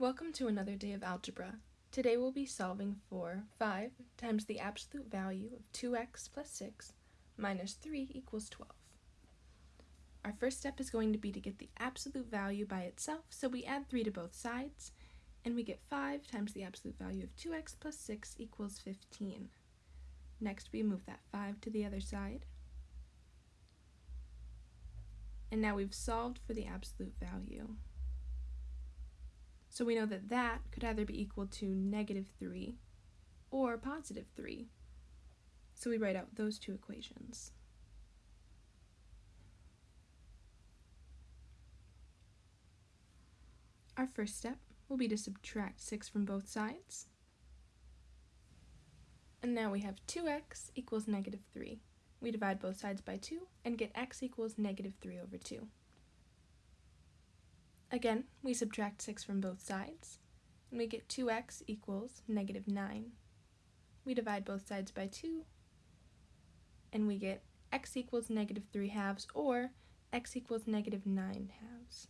Welcome to another day of algebra. Today we'll be solving for 5 times the absolute value of 2x plus 6 minus 3 equals 12. Our first step is going to be to get the absolute value by itself, so we add 3 to both sides, and we get 5 times the absolute value of 2x plus 6 equals 15. Next we move that 5 to the other side, and now we've solved for the absolute value. So we know that that could either be equal to negative 3 or positive 3. So we write out those two equations. Our first step will be to subtract 6 from both sides. And now we have 2x equals negative 3. We divide both sides by 2 and get x equals negative 3 over 2. Again, we subtract 6 from both sides, and we get 2x equals negative 9. We divide both sides by 2, and we get x equals negative 3 halves, or x equals negative 9 halves.